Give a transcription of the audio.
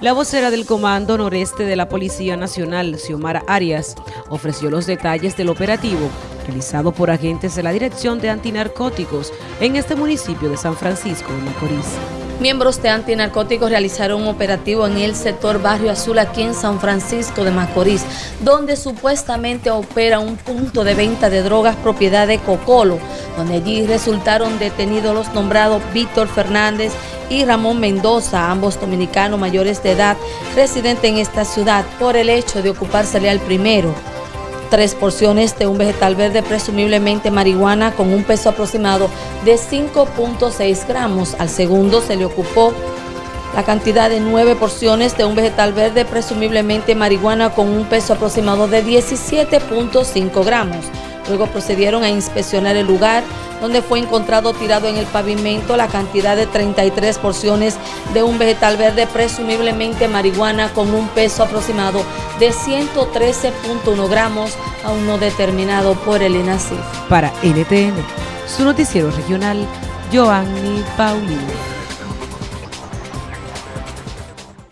La vocera del Comando Noreste de la Policía Nacional, Xiomara Arias, ofreció los detalles del operativo realizado por agentes de la Dirección de Antinarcóticos en este municipio de San Francisco de Macorís. Miembros de antinarcóticos realizaron un operativo en el sector Barrio Azul aquí en San Francisco de Macorís, donde supuestamente opera un punto de venta de drogas propiedad de Cocolo, donde allí resultaron detenidos los nombrados Víctor Fernández y Ramón Mendoza, ambos dominicanos mayores de edad, residentes en esta ciudad, por el hecho de ocupársele al primero tres porciones de un vegetal verde, presumiblemente marihuana, con un peso aproximado de 5.6 gramos. Al segundo se le ocupó la cantidad de nueve porciones de un vegetal verde, presumiblemente marihuana, con un peso aproximado de 17.5 gramos. Luego procedieron a inspeccionar el lugar donde fue encontrado tirado en el pavimento la cantidad de 33 porciones de un vegetal verde, presumiblemente marihuana, con un peso aproximado de 113.1 gramos, aún no determinado por el INACIF. Para NTN, su noticiero regional, Joanny Paulino.